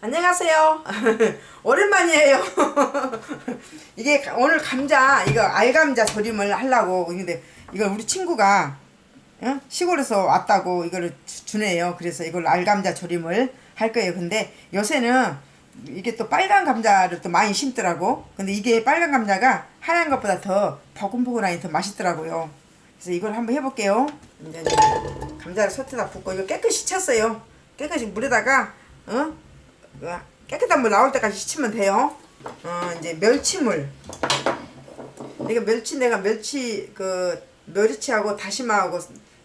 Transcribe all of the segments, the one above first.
안녕하세요. 오랜만이에요. 이게 가- 오늘 감자 이거 알감자 조림을 하려고 근데 이걸 우리 친구가 어? 시골에서 왔다고 이거를 주- 주네요. 그래서 이걸 알감자 조림을 할 거예요. 근데 요새는 이게 또 빨간 감자를 또 많이 심더라고. 근데 이게 빨간 감자가 하얀 것보다 더 버금버금하니 더 맛있더라고요. 그래서 이걸 한번 해볼게요. 이제 감자를 솥에다 붓고 이거 깨끗이 쳤어요. 깨끗이 물에다가 어? 그 깨끗한 물 나올 때까지 씻으면 돼요. 어 이제 멸치물. 이거 멸치 내가 멸치 그 멸치하고 다시마하고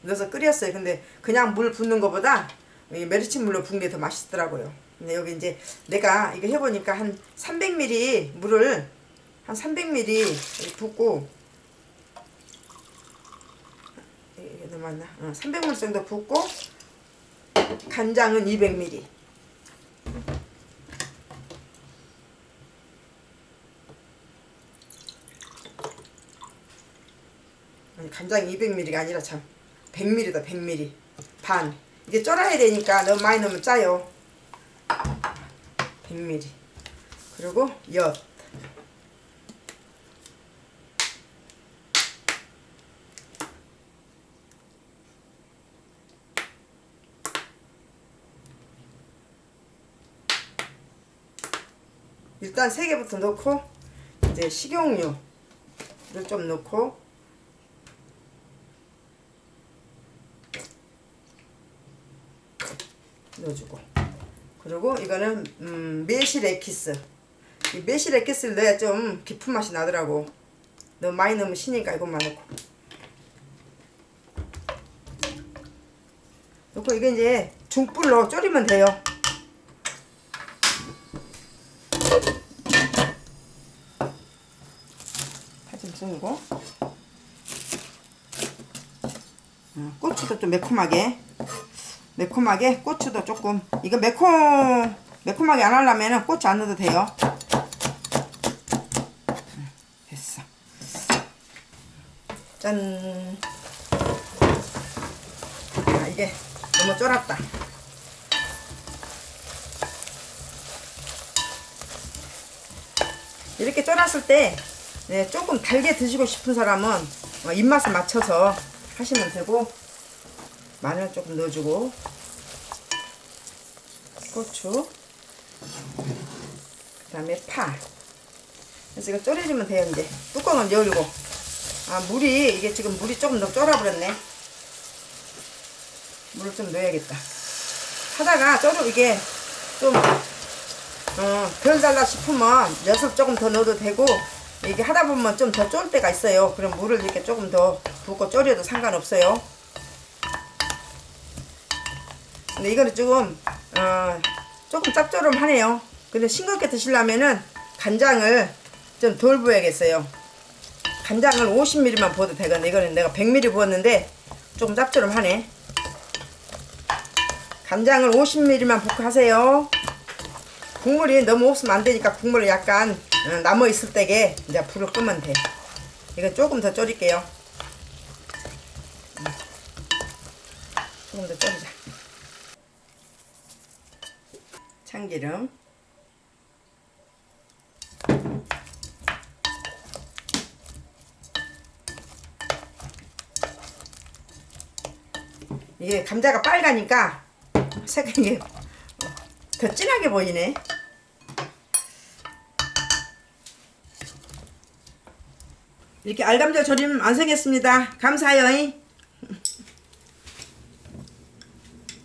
넣어서 끓였어요. 근데 그냥 물 붓는 것보다 이 멸치물로 붓는 게 더 맛있더라고요. 근데 여기 이제 내가 이거 해보니까 한 300ml 물을 한 300ml 이렇게 붓고 이게 너무 많나? 어, 300ml 정도 붓고 간장은 200ml. 간장이 200ml가 아니라 참 100ml다 100ml 반. 이게 쫄아야 되니까 너무 많이 넣으면 짜요. 100ml 그리고 엿. 일단 세 개부터 넣고 이제 식용유를 좀 넣고 넣어주고. 그리고 이거는 음, 매실 에키스. 이 매실 에키스를 넣어야 좀 깊은 맛이 나더라고. 너무 많이 넣으면 시니까 이것만 넣고. 넣고 이게 이제 중불로 졸이면 돼요. 파좀 썰고. 어, 고추도 좀 매콤하게 매콤하게 고추도 조금. 이거 매콤 매콤하게 안 하려면 고추 안 넣어도 돼요. 음, 됐어. 짠. 아, 이게 너무 쫄았다. 이렇게 쫄았을 때 네, 조금 달게 드시고 싶은 사람은 어, 입맛에 맞춰서 하시면 되고 마늘 조금 넣어주고. 고추. 그 다음에 파. 그래서 이거 졸여주면 돼요 이제. 뚜껑은 열고. 아 물이 이게 지금 물이 조금 더 쫄아버렸네. 물을 좀 넣어야겠다. 하다가 졸여 이게 좀 어, 덜 달라 싶으면 엿을 조금 더 넣어도 되고 이게 하다 보면 좀 더 쫄 때가 있어요. 그럼 물을 이렇게 조금 더 붓고 졸여도 상관없어요 근데 이거는 조금 어, 조금 짭조름하네요. 근데 싱겁게 드시려면은 간장을 좀 덜 부어야겠어요. 간장을 50ml만 부어도 되거든요. 이거는 내가 100ml 부었는데 조금 짭조름하네. 간장을 50ml만 붓고 하세요. 국물이 너무 없으면 안 되니까 국물을 약간 어, 남아 있을 때게 이제 불을 끄면 돼. 이거 조금 더 졸일게요. 음. 조금 더 졸이자. 참기름. 이게 감자가 빨가니까 색깔이 더 진하게 보이네. 이렇게 알감자 조림 완성했습니다. 감사해요